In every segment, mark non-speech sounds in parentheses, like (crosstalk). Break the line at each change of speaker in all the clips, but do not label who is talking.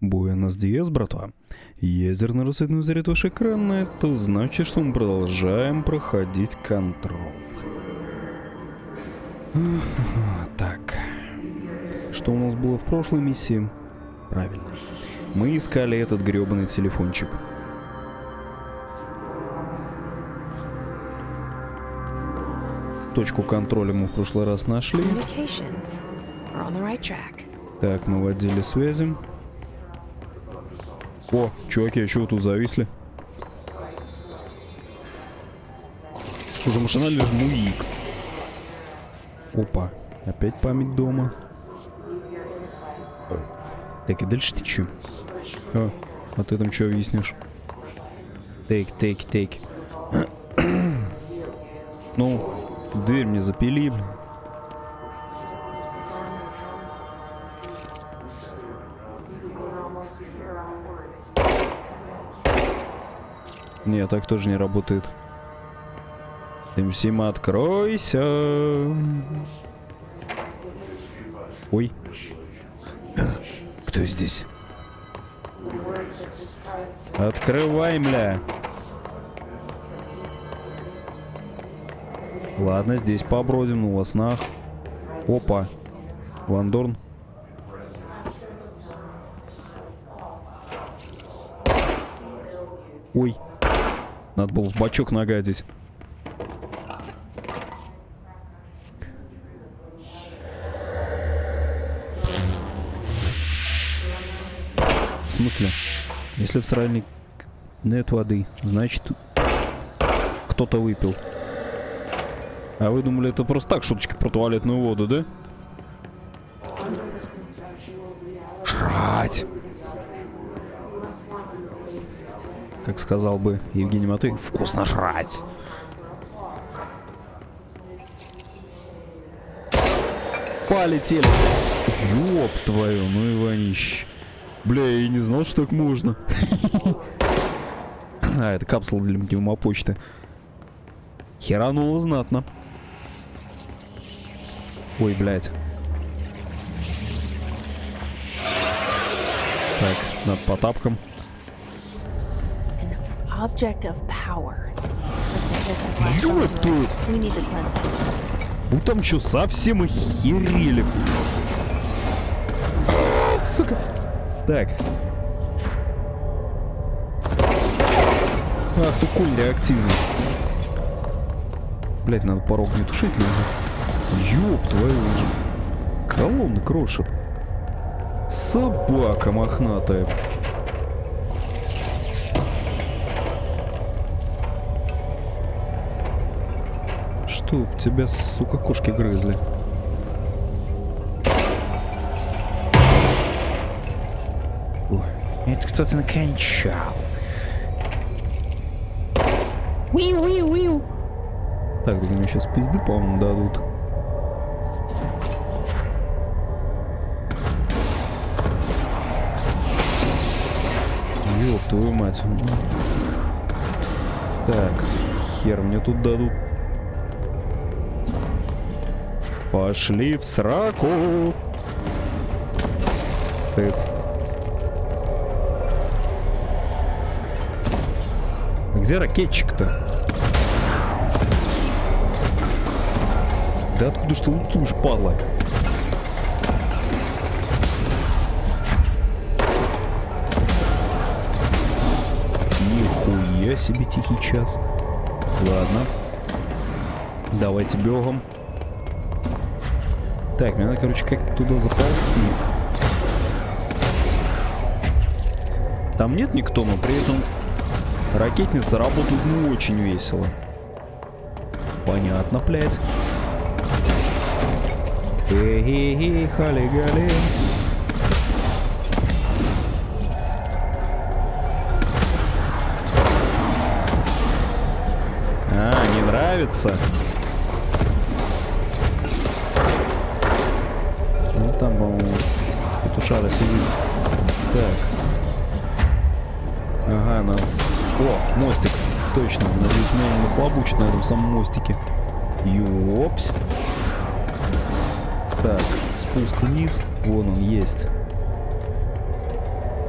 Буэнос Диас, братва. Ядерный рассветный заряд ваш экран, это значит, что мы продолжаем проходить контроль. (sighs) Так. Что у нас было в прошлой миссии? Правильно. Мы искали этот гребаный телефончик. Точку контроля мы в прошлый раз нашли. Так, мы в отделе связи. О, чуваки, а чего тут зависли? Уже машинально жму X. Опа, опять память дома. Так, и дальше ты чё? А, а ты там что объяснишь? Тейк, тейк, тейк. (clears throat) Ну, дверь мне запили, блин. Не, так тоже не работает. МСИМ, откройся. Ой. Кто здесь? Открывай, мля. Ладно, здесь побродим, ну во снах. Опа. Вандорн. Ой. Надо было в бачок нагадить. В смысле? Если в сральник нет воды, значит кто-то выпил. А вы думали, это просто так шуточки про туалетную воду, да? Жрать! Как сказал бы Евгений Матвей, вкусно жрать! Полетели! Ёб твою, ну Иванищ. Бля, я и не знал, что так можно. (laughs) А, это капсула для пневмопочты. Херануло знатно. Ой, блядь. Так, над по тапкам.
We need to cleanse it.
Вы там что, совсем охерели? Сука. Так. Ах ты куль реактивный. Блять, надо порог не тушить нужно. Ёб твою же. Колонны крошит. Собака мохнатая. Чтоб тебя, сука, кошки грызли. Ой, это кто-то накончал. Уиу-уиу-уиу. Так, да мне сейчас пизды, по-моему, дадут. Ёб твою мать. Так, хер мне тут дадут. Пошли в сраку. Тыц. Где ракетчик-то? Да откуда ж ты лупцуешь, падла? Нихуя себе тихий час. Ладно. Давайте бегом. Так, мне надо, короче, как туда заползти. Там нет никто, но при этом ракетницы работают ну очень весело. Понятно, блядь. Хе-хе-хе, хали-гали. А, не нравится? Петушара сидит. Так. Ага, нас... О, мостик. Точно. Надеюсь, меня не нахлобучит на этом самом мостике. Ёпс. Так, спуск вниз. Вон он есть.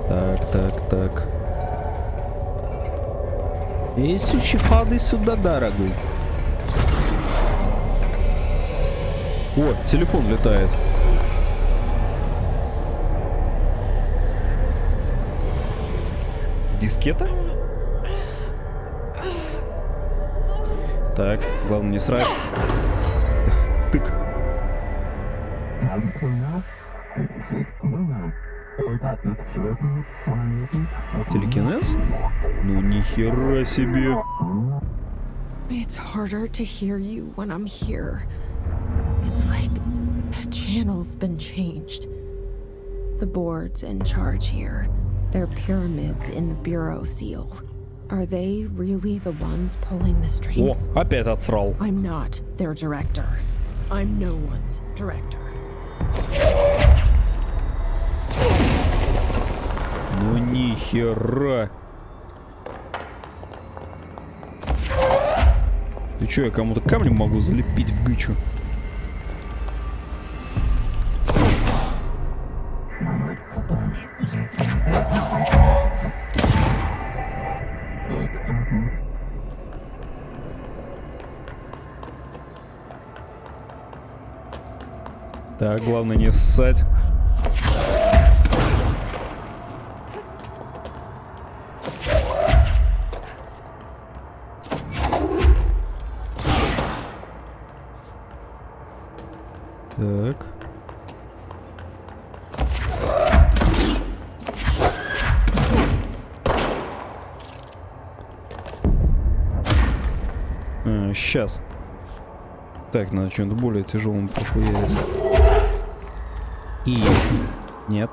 Так, так, так. Иисуще, ходи сюда, дорогой. О, телефон летает. Дискета? Так, главное не срать. Тык. Телекинез? Ну нихера себе.
It's harder to hear you when I'm here. It's like the channel's been changed. The board's in charge here. They're pyramids in the Bureau seal. Are they really the ones pulling the
О,
strings?
опять отсрал.
I'm not their director. I'm no one's director.
Ну нихера. Ты чё, я кому-то камнем могу залепить в гычу? Главное не ссать. Так. А, сейчас. Так, надо что-нибудь более тяжелым похуярить. И... Нет.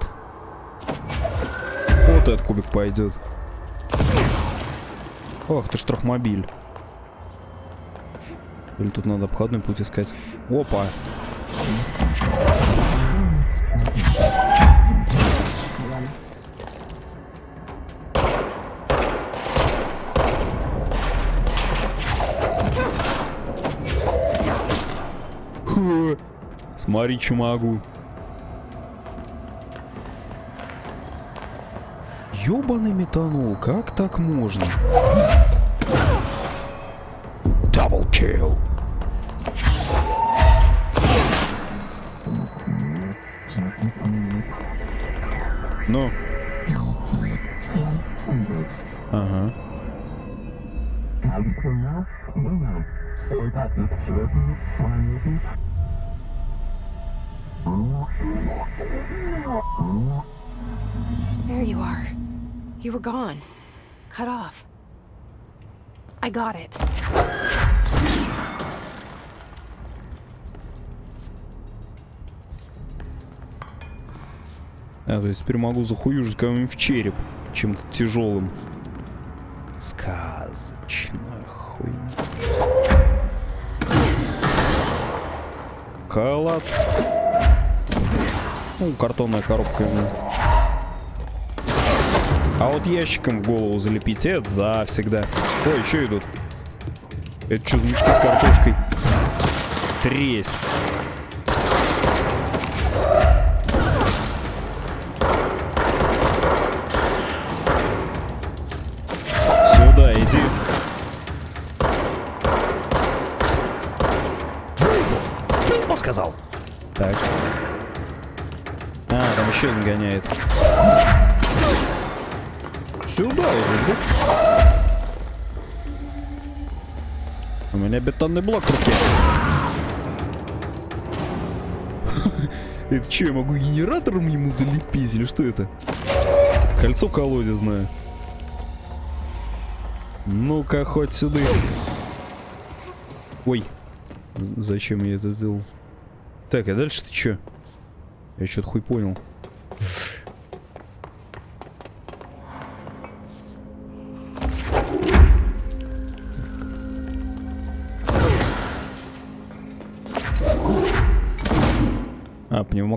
Вот этот кубик пойдет. Ох, ты штрахмобиль. Или тут надо обходной путь искать. Опа. Смотри, что могу. Ёбаный метанол, как так можно? Double kill. Ну. Ага.
There you are. You were gone. Cut off. I got it.
А, то есть теперь могу захуюжить кому-нибудь в череп чем-то тяжелым. Сказочная хуйня. Калац. Ну, картонная коробка ему. А вот ящиком в голову залепить, это завсегда. Ой, еще идут. Это что мешки с картошкой? Тресь. Сюда иди. Кто сказал? Так. А, там еще один гоняет. Сюда да? У меня бетонный блок в руке. (laughs) Это что, я могу генератором ему залепить или что это? Кольцо колодезное. Ну-ка, хоть сюда. Ой. Зачем я это сделал? Так, а дальше ты чё? Я что-то хуй понял.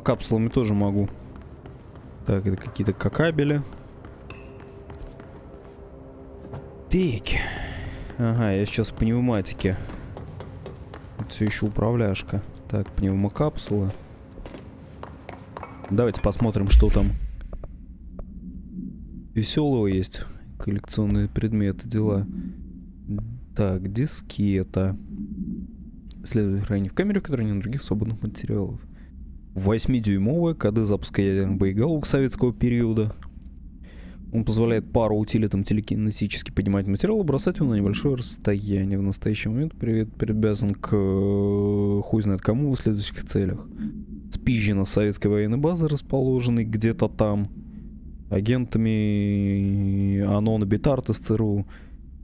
Пневмокапсулами тоже могу. Так, это какие-то какабели. Так. Ага, я сейчас в пневматике. Это все еще управляшка. Так, пневмокапсула. Давайте посмотрим, что там. веселого есть. Коллекционные предметы, дела. Так, дискета. Следует хранить в камере, в которой нет других свободных материалов. 8-дюймовая коды запуска ядерных боеголовок советского периода. Он позволяет пару утилитам телекинетически поднимать материал и бросать его на небольшое расстояние. В настоящий момент привет привязан к э, хуй знает кому в следующих целях. Спизжена с советской военной базы, расположенной где-то там. Агентами ОНО Битарт из ЦРУ.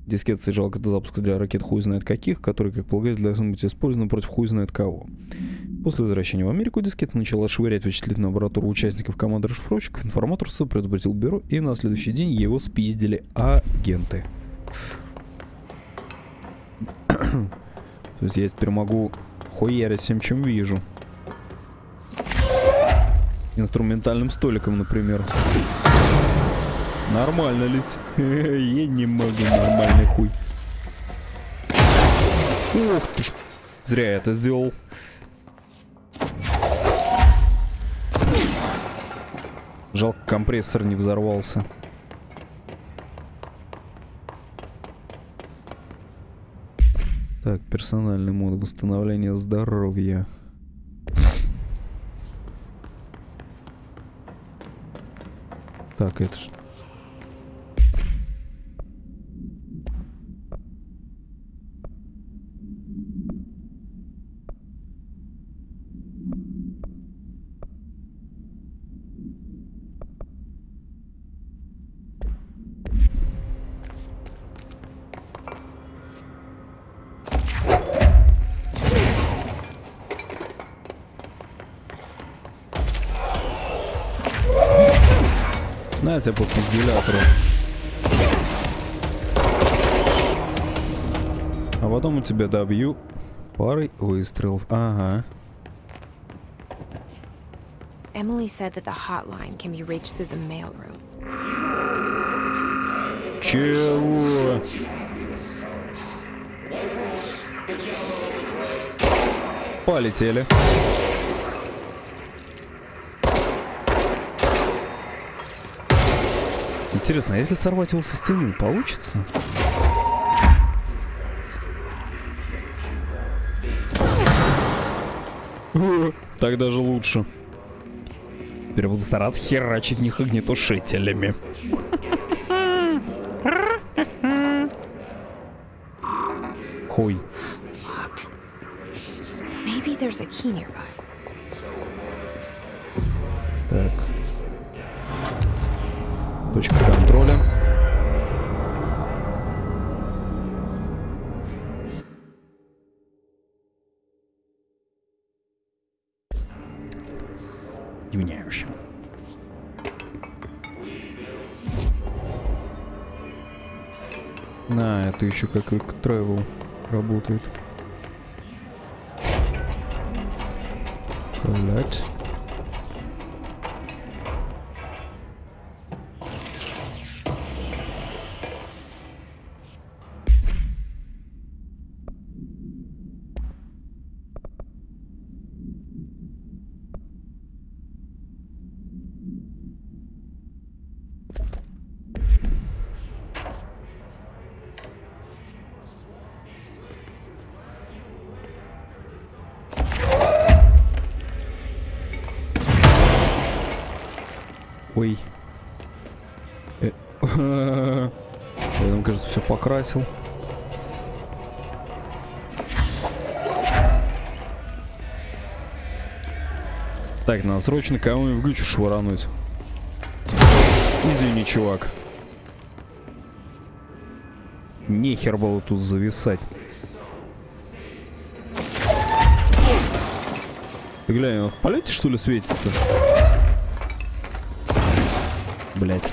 Дискет содержал коды запуска для ракет хуй знает каких, которые, как полагается, должны быть использованы против хуй знает кого. После возвращения в Америку дискета начала швырять вычислительную аппаратуру участников команды расшифровщиков. Информатор СУ предупредил бюро, и на следующий день его спиздили агенты. То есть я теперь могу хуярить всем, чем вижу. Инструментальным столиком, например. Нормально ведь. (laughs) Я не могу нормальный хуй. Ух ты ж. Зря я это сделал. Жалко, компрессор не взорвался. Так, персональный мод восстановления здоровья. Так, это ж... На тебе по пизделятору. А потом у тебя добью парой выстрелов. Ага.
Emily said that the hotline can be reached through the mailroom.
Чего? Полетели. Интересно, а если сорвать его со стены, получится? (laughs) Так даже лучше. Теперь буду стараться херачить них огнетушителями. Хуй.
Maybe there's a key nearby.
Точка контроля. Юняющим. На, это еще как и travel работает. Блять. Все покрасил. Так, надо срочно кого-нибудь в гычу швырануть. Извини, чувак. Нехер было тут зависать. Глянь, он в полете что ли светится? Блять.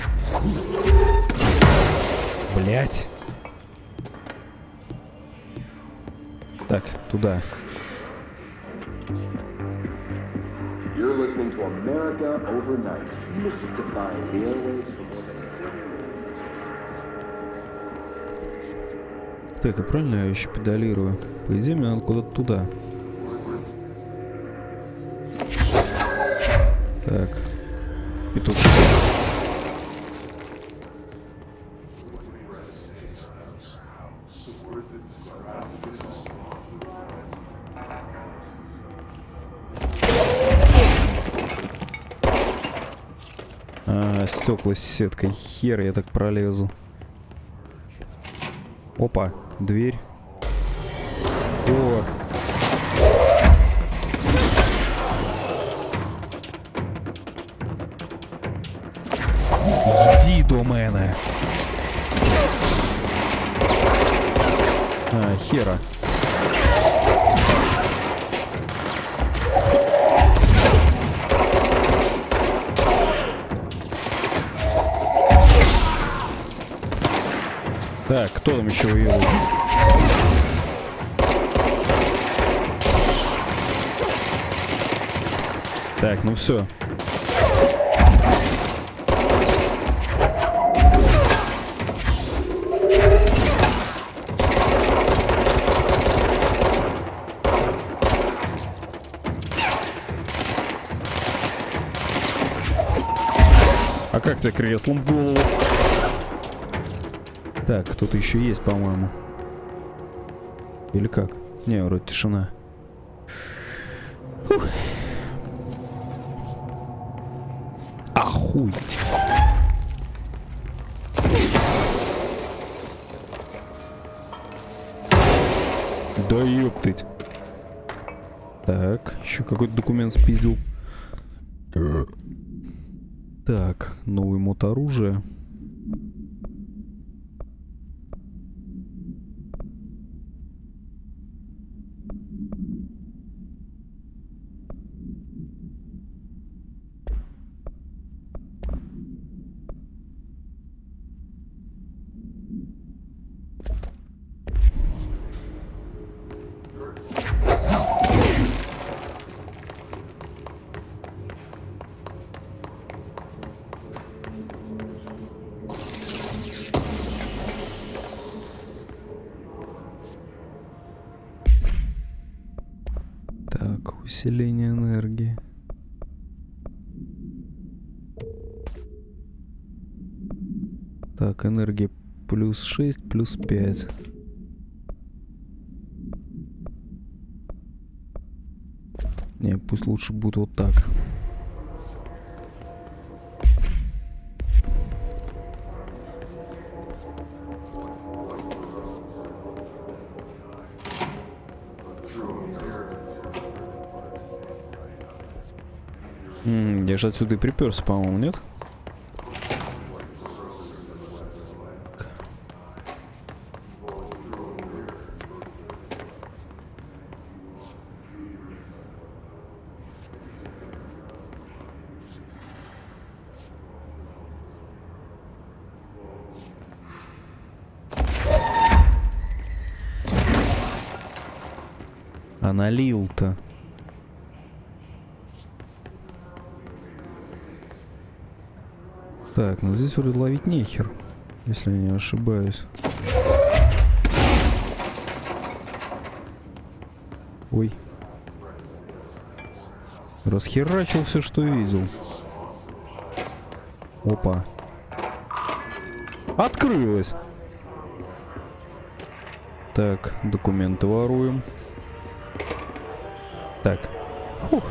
Блять. Туда.
You're listening to America Overnight, mystifying the airwaves for more than 20 years.
Так, а правильно я еще педалирую? По идее, мне надо куда-то туда. Так. И стекла с сеткой. Хер я так пролезу. Опа, дверь. О, кто там еще воюет? Так, ну все. А как тебе креслом голову? Так, кто-то еще есть, по-моему. Или как? Не, вроде тишина. Фух. Охуеть. Да ёптыть. Так, еще какой-то документ спиздил. Так, новый мод оружия. 6, плюс 5. Не, пусть лучше будет вот так. М, Я же отсюда и приперся, по-моему, нет? Так, ну здесь вроде ловить нехер, если я не ошибаюсь. Ой. Расхерачил все, что видел. Опа. Открылось. Так, документы воруем. Так. Фух.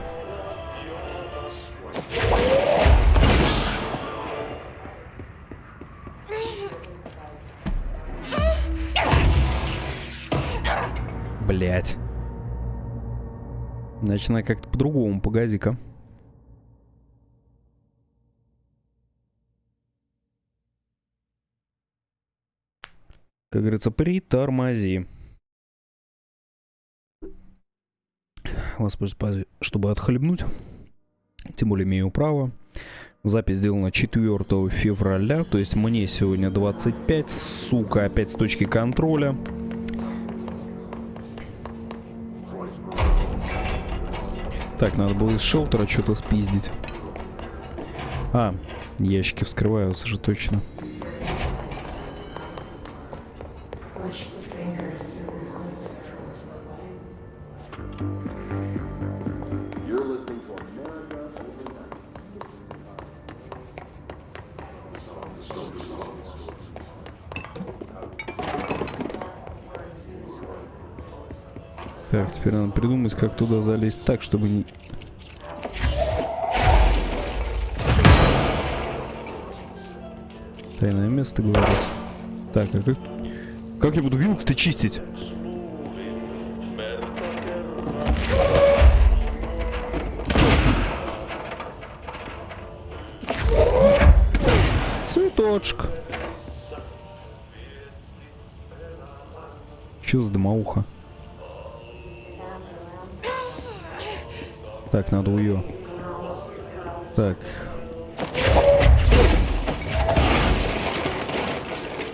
Значит, надо как-то по-другому, погоди-ка. Как говорится, притормози. Воспользуюсь паузой, чтобы отхлебнуть. Тем более имею право. Запись сделана 4 февраля, то есть мне сегодня 25, сука, опять с точки контроля. Так, надо было из шелтера что-то спиздить. А, ящики вскрываются же точно.
You're
теперь надо придумать, как туда залезть так, чтобы не... Тайное место, говорит. Так, а как... Как я буду вилку-то чистить? Цветочек. Чё за дымоуха? Так, надо ее. Так.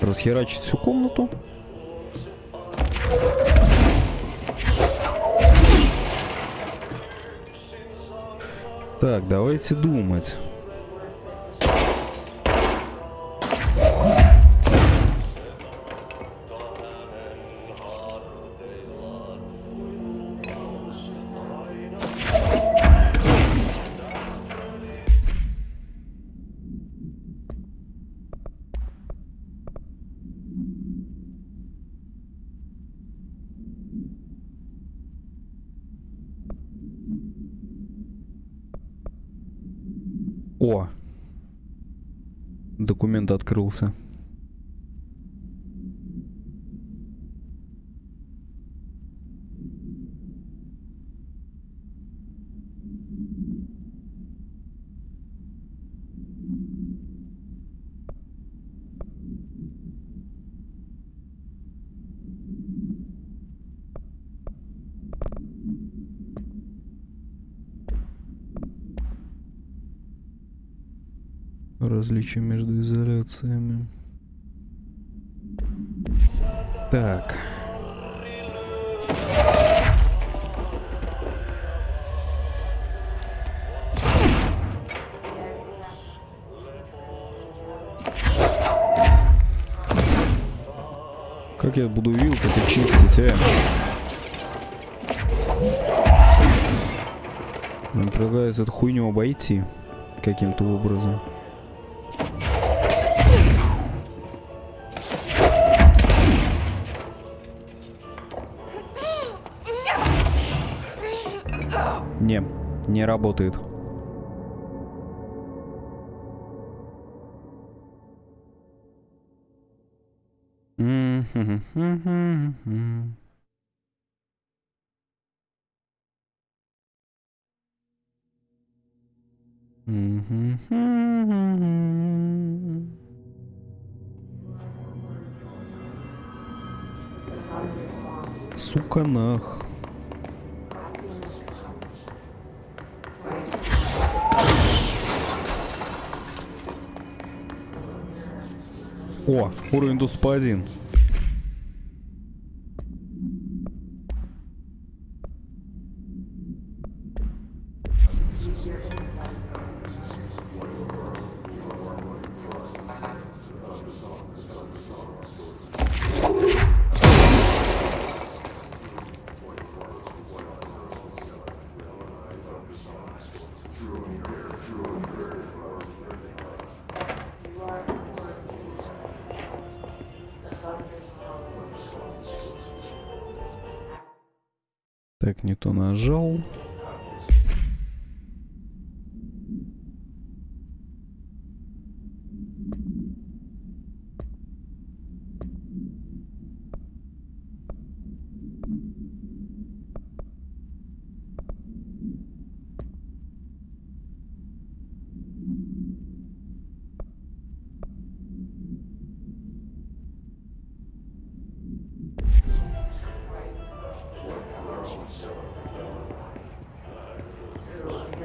Расхерачить всю комнату. Так, давайте думать. Документ открылся. Различия между изоляциями. Так. Как я буду вилку-то чистить, э? Мне предлагают эту хуйню обойти каким-то образом. Не, не работает. Сука нах. О, уровень доступа 1.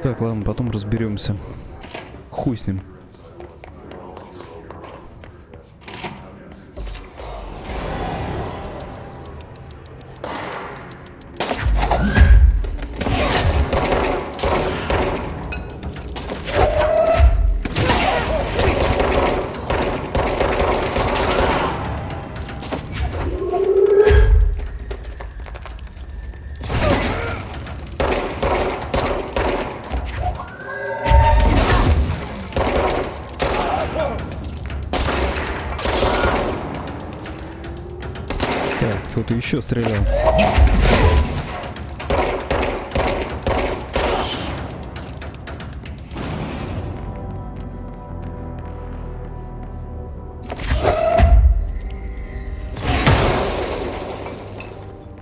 Так, ладно, потом разберемся. Хуй с ним. пострелял.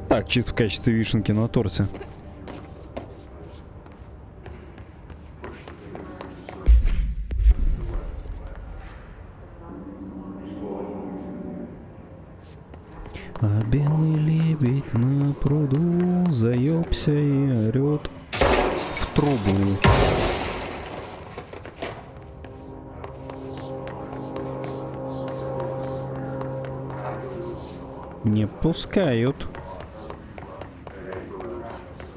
Так, чисто в качестве вишенки на торте. А белый лебедь на пруду заебся и орет в трубу. Не пускают.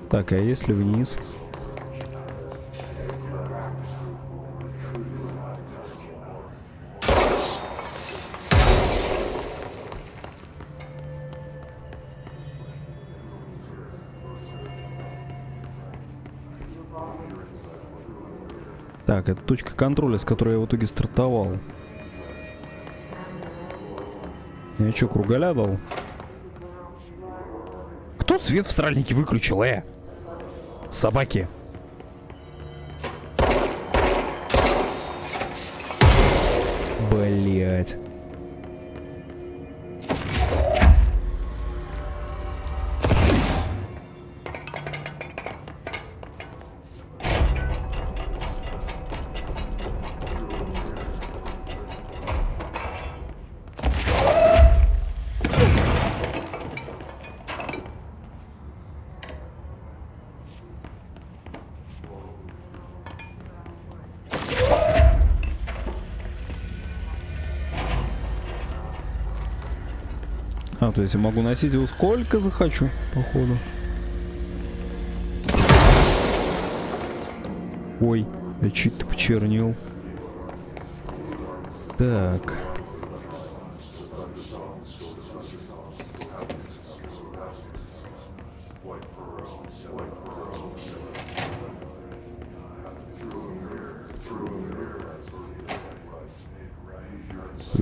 Так, а если вниз? Так, это точка контроля, с которой я в итоге стартовал. Я что, кругаля дал? Кто свет в сральнике выключил, э? Собаки. А, то есть я могу носить его сколько захочу, походу. Ой, я чуть-то почернел. Так.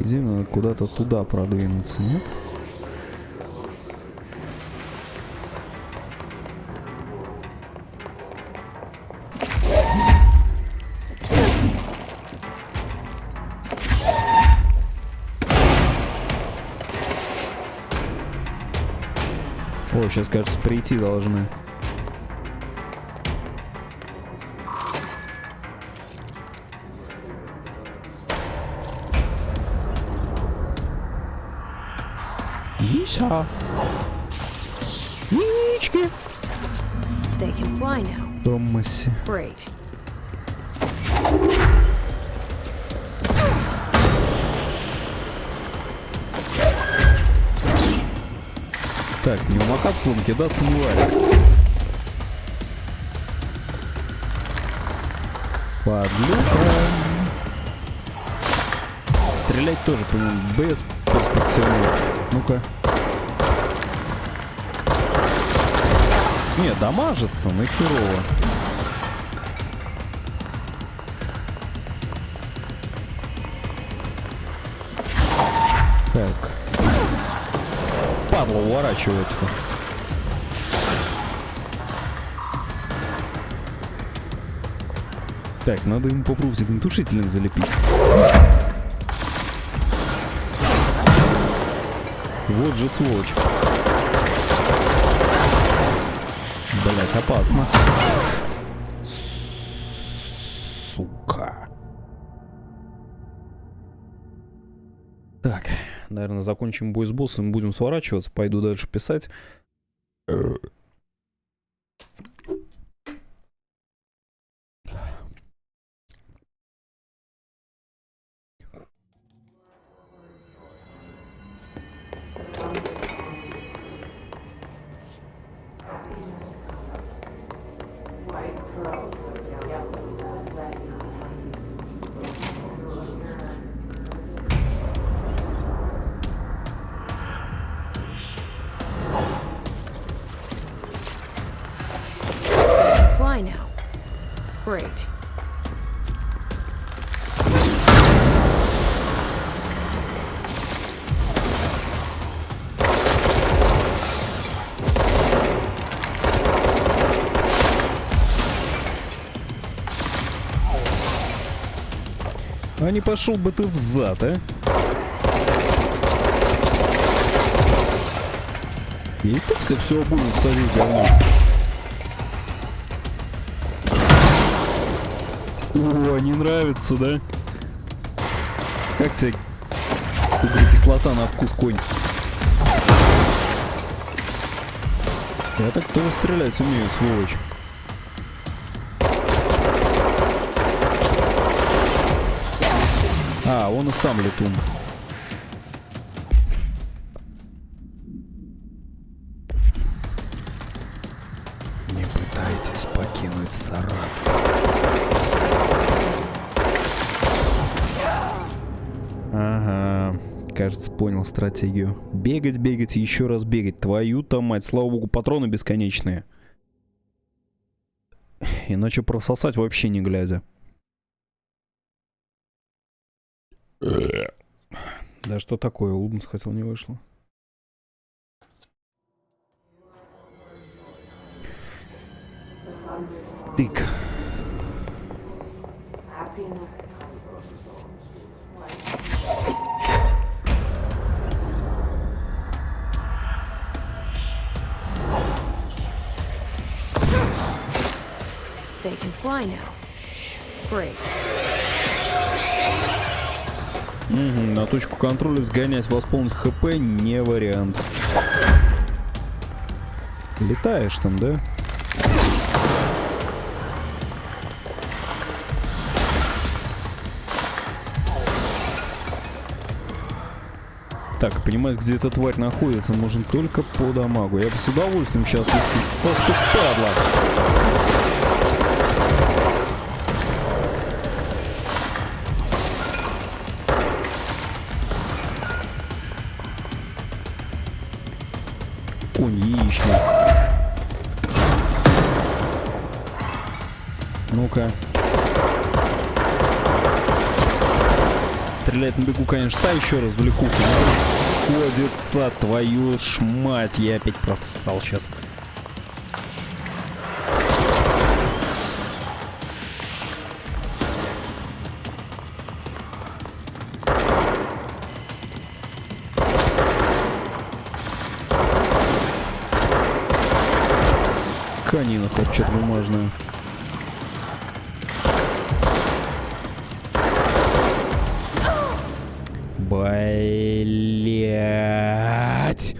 Надо куда-то туда продвинуться, нет? Сейчас, кажется, прийти должны. Иса. Яички. Томаси.
Great.
Так, пневмокапсулом кидаться не варик. Подлюка. Стрелять тоже, по-моему, без перспективы. Ну-ка. Не, дамажится, но херово. Так. Падла уворачивается. Так, надо ему попробовать огнетушителем залепить. Вот же сволочь. Блять, опасно. Наверное, закончим бой с боссом, будем сворачиваться, пойду дальше писать. А не пошел бы ты в зад, а? И так тебе все будет садить говно. О, не нравится, да? Как тебе углекислота на вкус конь? Я так тоже стрелять умею, сволочь. А, он и сам летун. Не пытайтесь покинуть Сарат. Ага, кажется, понял стратегию. Бегать, бегать и еще раз бегать. Твою-то мать, слава богу, патроны бесконечные. Иначе прососать вообще не глядя. Да что такое, Луденс хотел, не вышло. Тык.
They can fly now. Great.
Мгм, на точку контроля сгонять, восполнить хп не вариант. Летаешь там, да? Так, понимаешь, где эта тварь находится, можно только по дамагу. Я бы с удовольствием сейчас... Ох ты падла! Бегу, конечно, та еще раз влекуха. Ходится твою ж мать. Я опять просал сейчас. Блять.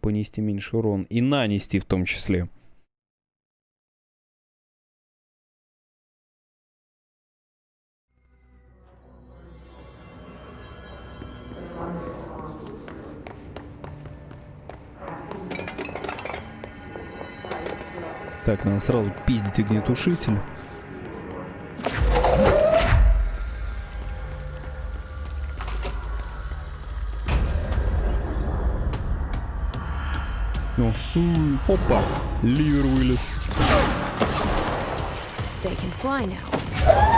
Понести меньше урон. И нанести в том числе. Надо сразу пиздить огнетушитель. Опа, ливер вылез.
They can fly now.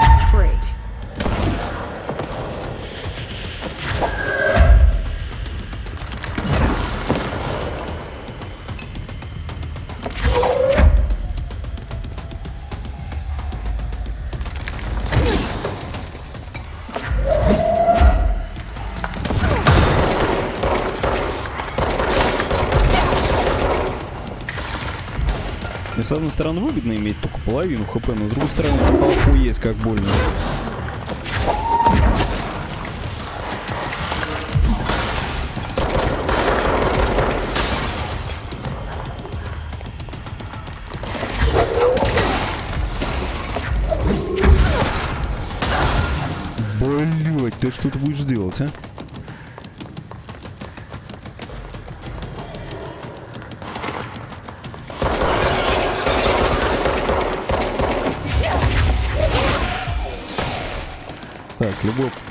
С одной стороны выгодно иметь только половину хп, но с другой стороны охуеть как больно. Блять, ты что ты будешь делать, а?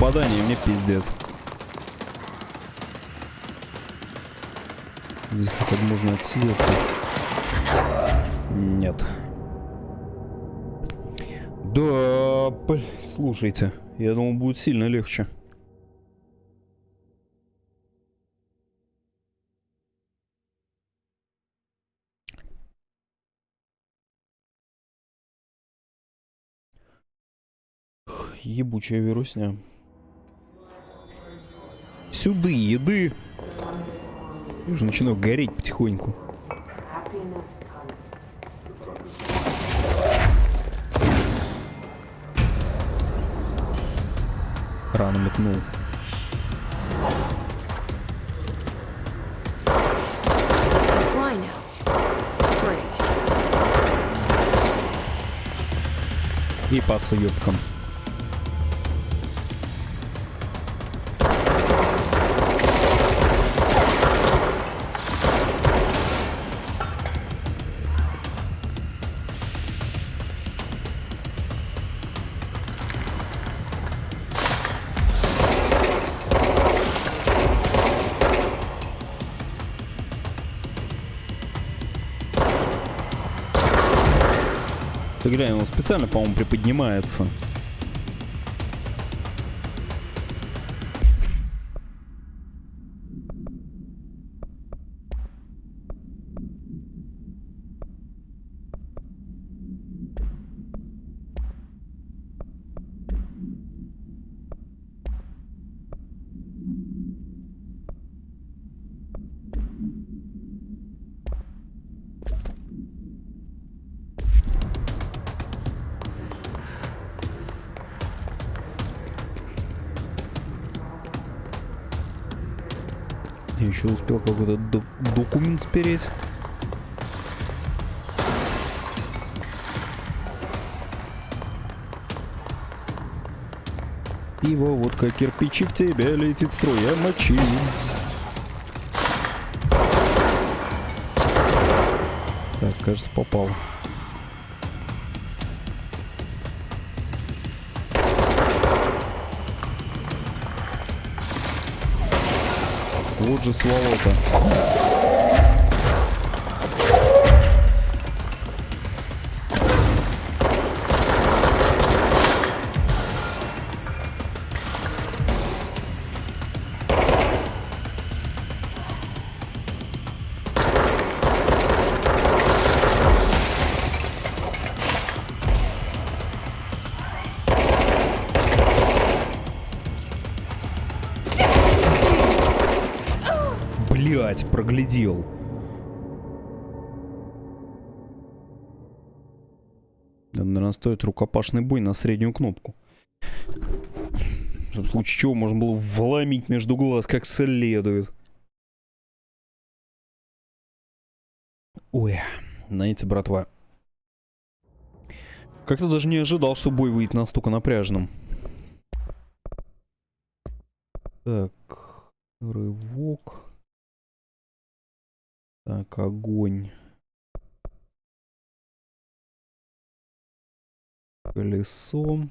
Любое попадание мне пиздец. Здесь хотя бы можно отсидеться. Нет. Да, блин, слушайте. Я думал, будет сильно легче. ебучая вирусня. Сюды, еды. Я уже начинаю гореть потихоньку. Рано метнул. И по съебкам. Ты глянь, он специально, по-моему, приподнимается. Какой-то документ спереть. Пиво, водка, кирпичи в тебя летит струя мочи. Так, кажется, попал. Же сволота. Проглядел. Наверное, стоит рукопашный бой на среднюю кнопку. В случае чего можно было вломить между глаз как следует. Ой, знаете, братва. Как-то даже не ожидал, что бой выйдет настолько напряженным. Так, рывок. Так, огонь. Колесо.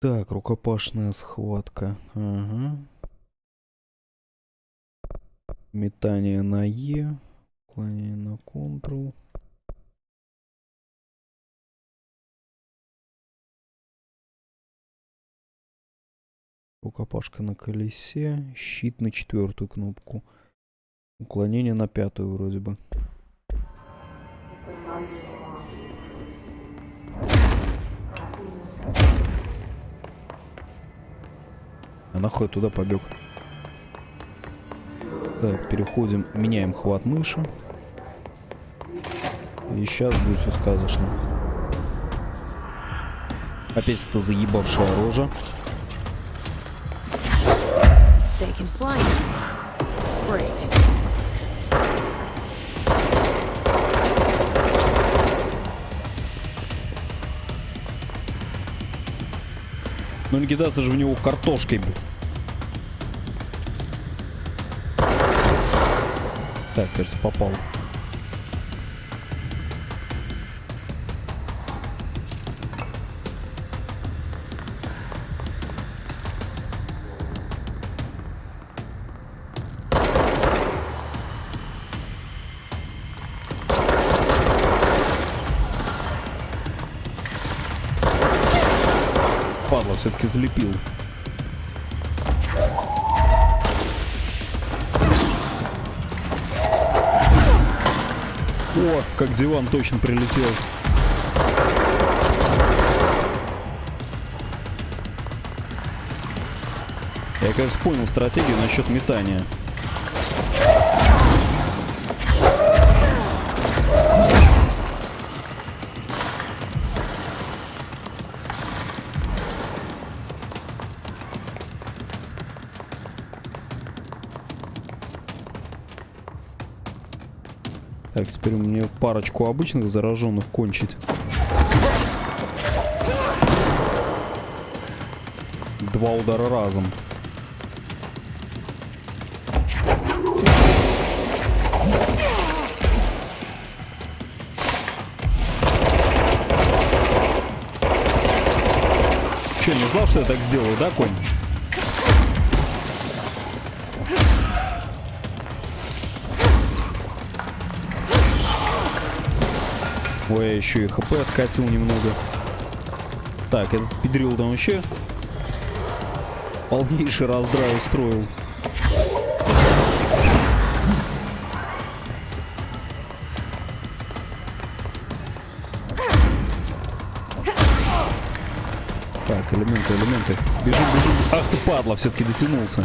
Так, рукопашная схватка. Ага. Метание на Е. Уклонение на Ctrl. Рукопашка на колесе. Щит на четвертую кнопку. Уклонение на пятую вроде бы. А нахуй туда побег? Так, переходим, меняем хват мыши. И сейчас будет все сказочно. Опять это заебавшая рожа.
They can fly. Great.
Ну не кидаться же в него картошкой. Так, кажется, попал. Залепил. О, как диван точно прилетел. Я, кажется, понял стратегию насчет метания. Теперь мне парочку обычных зараженных кончить. Два удара разом. Че, не знал, что я так сделаю, да, конь? Ой, я еще и хп откатил немного. Так, этот педрил там вообще полнейший раздрай устроил. Так, элементы, элементы. Бежим, бежим. Ах ты падла, все-таки дотянулся.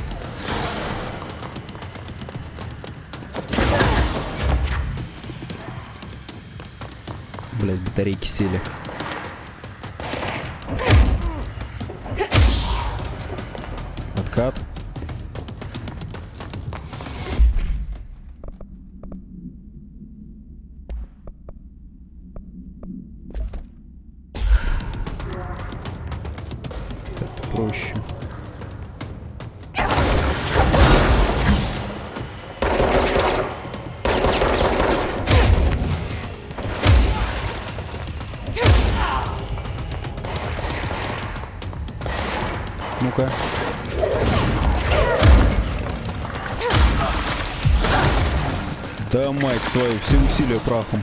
Батарейки сели. Откат. Это проще. Да, мать твою, все усилия прахом.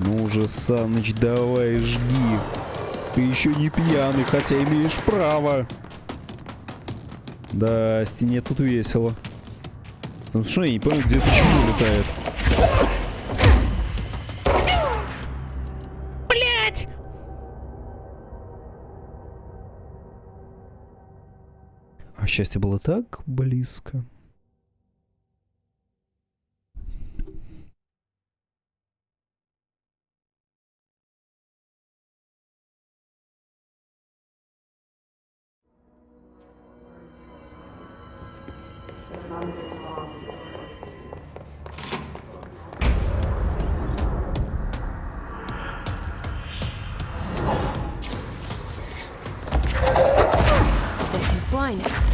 Ну уже, Саныч, давай, жги. Ты еще не пьяный, хотя имеешь право. Да, стене тут весело. Потому что я не понял, где почему летает. А счастье было так близко. mine.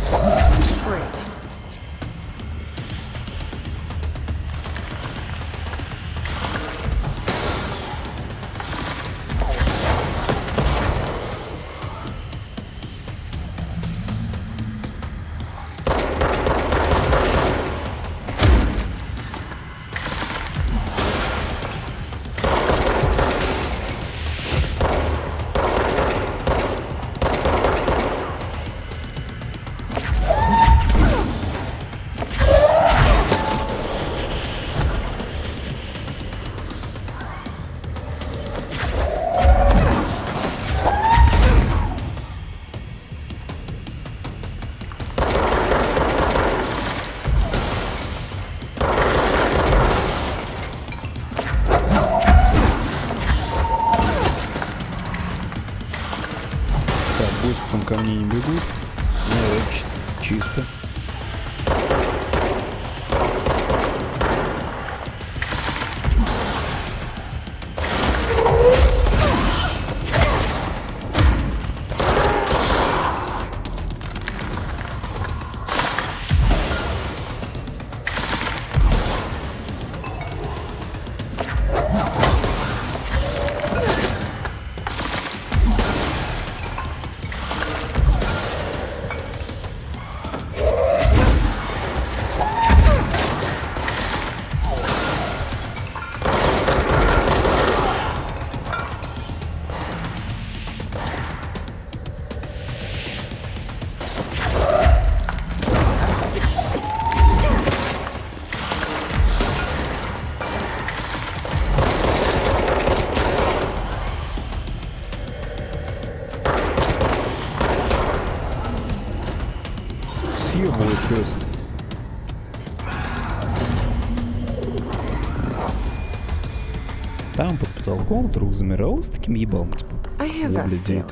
Вдруг замирал с таким ебалом, типа.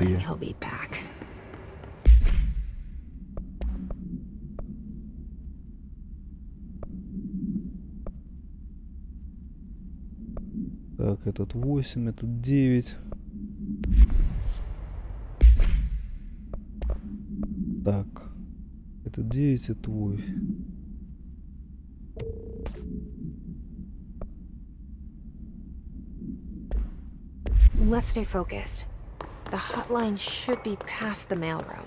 Я.
back.
Так, этот 8, этот 9. Так. Это 9, это 8.
Let's stay focused. The hotline should be past the mailroom.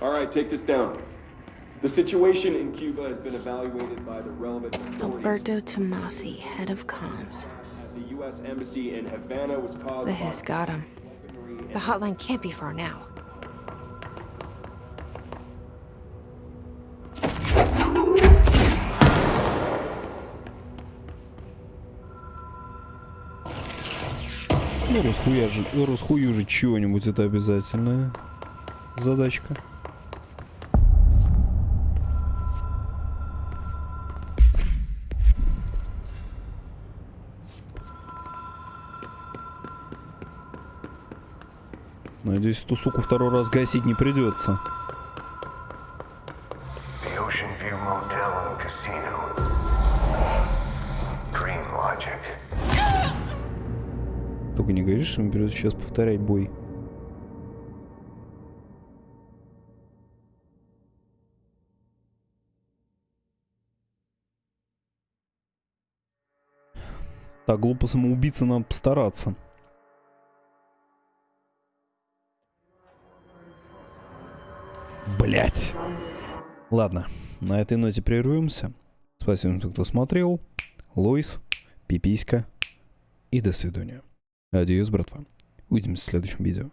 All right, take this down. The situation in Cuba has been evaluated by the relevant authorities.
Alberto Tomasi, head of comms.
At the U.S. Embassy in Havana was caused
The hiss got him. The hotline can't be far now.
Ну, расхуяжи, расхуюжить чего-нибудь это обязательная задачка. Надеюсь, эту суку второй раз гасить не придется. Только не говоришь, что мне придется сейчас повторять бой. Так, глупо самоубийца, надо постараться. Блять. Ладно, на этой ноте прервемся. Спасибо, кто смотрел. Лойс, пиписька и до свидания. Адьос, братва. Увидимся в следующем видео.